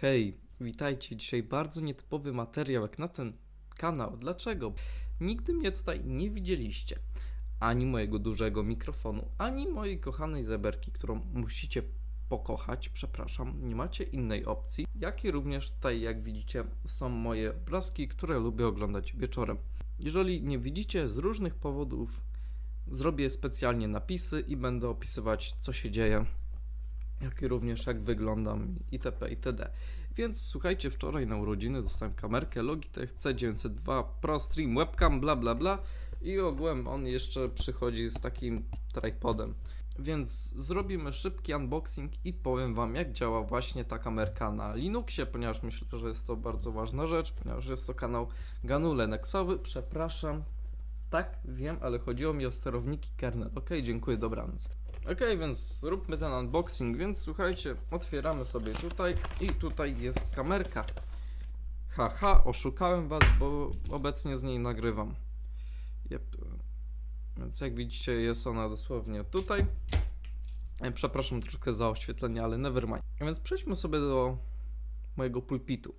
Hej, witajcie. Dzisiaj bardzo nietypowy materiał jak na ten kanał. Dlaczego? Nigdy mnie tutaj nie widzieliście. Ani mojego dużego mikrofonu, ani mojej kochanej zeberki, którą musicie pokochać. Przepraszam, nie macie innej opcji. Jak i również tutaj, jak widzicie, są moje obrazki, które lubię oglądać wieczorem. Jeżeli nie widzicie z różnych powodów, zrobię specjalnie napisy i będę opisywać, co się dzieje jak i również jak wyglądam itp. itd. Więc słuchajcie, wczoraj na urodziny dostałem kamerkę Logitech C902 Pro Stream Webcam, bla bla bla i ogółem on jeszcze przychodzi z takim tripodem. Więc zrobimy szybki unboxing i powiem Wam, jak działa właśnie ta kamerka na Linuxie, ponieważ myślę, że jest to bardzo ważna rzecz, ponieważ jest to kanał GNU Linuxowy. Przepraszam, tak, wiem, ale chodziło mi o sterowniki kernel. Ok, dziękuję, dobranoc. Ok, więc zróbmy ten unboxing, więc słuchajcie, otwieramy sobie tutaj i tutaj jest kamerka. Haha, oszukałem was, bo obecnie z niej nagrywam. Yep. Więc jak widzicie jest ona dosłownie tutaj. E, Przepraszam troszkę za oświetlenie, ale never mind. A Więc przejdźmy sobie do mojego pulpitu.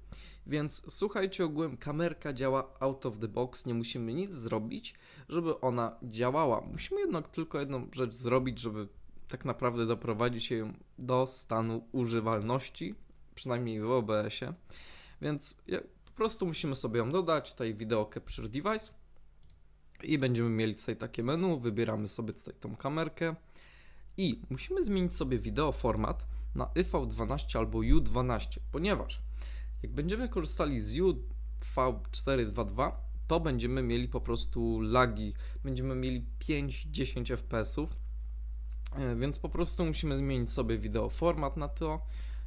Więc słuchajcie, ogółem kamerka działa out of the box, nie musimy nic zrobić, żeby ona działała. Musimy jednak tylko jedną rzecz zrobić, żeby tak naprawdę doprowadzić ją do stanu używalności, przynajmniej w OBS-ie. Więc po prostu musimy sobie ją dodać, tutaj Video Capture Device i będziemy mieli tutaj takie menu, wybieramy sobie tutaj tą kamerkę i musimy zmienić sobie wideo format na EV12 albo U12, ponieważ jak będziemy korzystali z UV422, to będziemy mieli po prostu lagi, będziemy mieli 5-10 FPS-ów, e, więc po prostu musimy zmienić sobie wideo format na to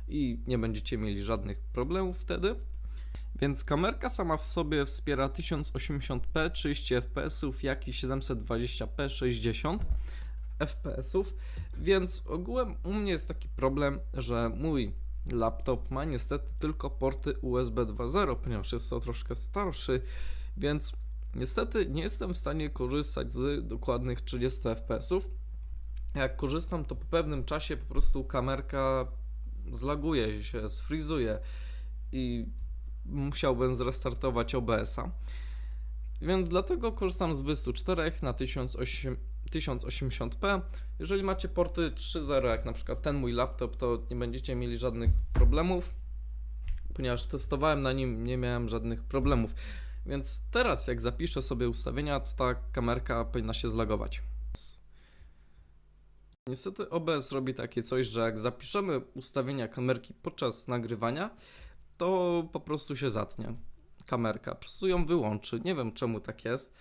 i nie będziecie mieli żadnych problemów wtedy. Więc kamerka sama w sobie wspiera 1080p 30 fps, jak i 720p 60 fps, więc ogółem u mnie jest taki problem, że mój laptop ma niestety tylko porty USB 2.0, ponieważ jest to troszkę starszy, więc niestety nie jestem w stanie korzystać z dokładnych 30 fps. Jak korzystam, to po pewnym czasie po prostu kamerka zlaguje się, sfrizuje i musiałbym zrestartować OBS-a. Więc dlatego korzystam z 24 na 1008 1080p. Jeżeli macie porty 3.0, jak na przykład ten mój laptop, to nie będziecie mieli żadnych problemów, ponieważ testowałem na nim, nie miałem żadnych problemów. Więc teraz, jak zapiszę sobie ustawienia, to ta kamerka powinna się zlagować. Niestety OBS robi takie coś, że jak zapiszemy ustawienia kamerki podczas nagrywania, to po prostu się zatnie kamerka. Po prostu ją wyłączy. Nie wiem czemu tak jest,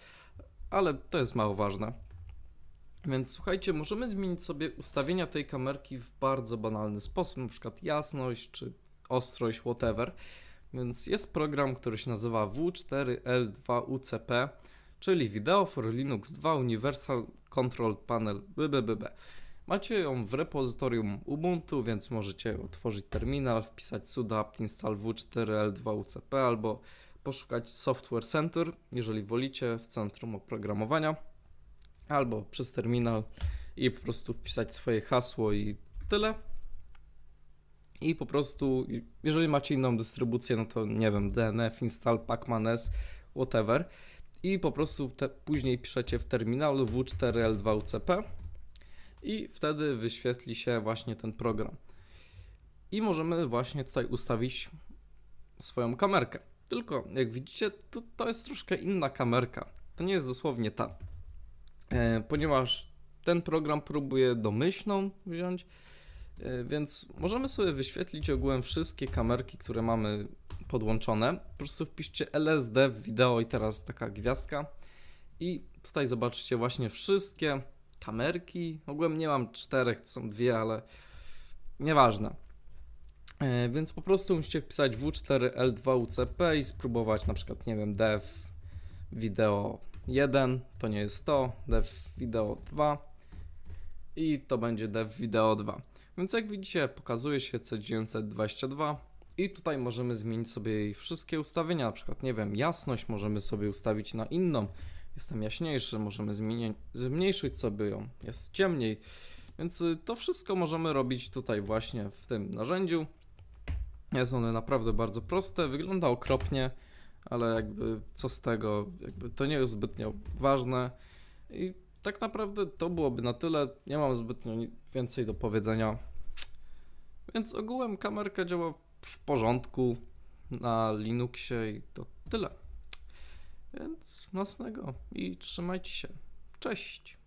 ale to jest mało ważne. Więc słuchajcie, możemy zmienić sobie ustawienia tej kamerki w bardzo banalny sposób, na przykład jasność czy ostrość, whatever. Więc jest program, który się nazywa W4L2UCP, czyli Video for Linux 2 Universal Control Panel BBBB. Macie ją w repozytorium Ubuntu, więc możecie otworzyć terminal, wpisać sudo apt install w4l2ucp albo poszukać Software Center, jeżeli wolicie, w centrum oprogramowania, albo przez terminal i po prostu wpisać swoje hasło i tyle. I po prostu, jeżeli macie inną dystrybucję, no to nie wiem, DNF, install, pacman.s, whatever. I po prostu te, później piszecie w terminalu w4l2ucp i wtedy wyświetli się właśnie ten program. I możemy właśnie tutaj ustawić swoją kamerkę. Tylko jak widzicie, to, to jest troszkę inna kamerka. To nie jest dosłownie ta. E, ponieważ ten program próbuje domyślną wziąć, e, więc możemy sobie wyświetlić ogółem wszystkie kamerki, które mamy podłączone. Po prostu wpiszcie LSD w wideo i teraz taka gwiazdka. I tutaj zobaczycie właśnie wszystkie kamerki. Ogółem nie mam czterech, są dwie, ale nieważne. E, Więc po prostu musicie wpisać W4L2UCP i spróbować na przykład, nie wiem, dev video 1, to nie jest to, dev video 2 i to będzie dev video 2. Więc jak widzicie, pokazuje się C922 i tutaj możemy zmienić sobie jej wszystkie ustawienia, na przykład, nie wiem, jasność możemy sobie ustawić na inną, jestem jaśniejszy, możemy zmienić, zmniejszyć sobie ją, jest ciemniej, więc y, to wszystko możemy robić tutaj właśnie w tym narzędziu. Jest one naprawdę bardzo proste, wygląda okropnie, ale jakby co z tego, jakby to nie jest zbytnio ważne i tak naprawdę to byłoby na tyle, nie mam zbytnio ni- więcej do powiedzenia. Więc ogółem kamerka działa w porządku na Linuxie i to tyle. Więc nocnego i trzymajcie się. Cześć!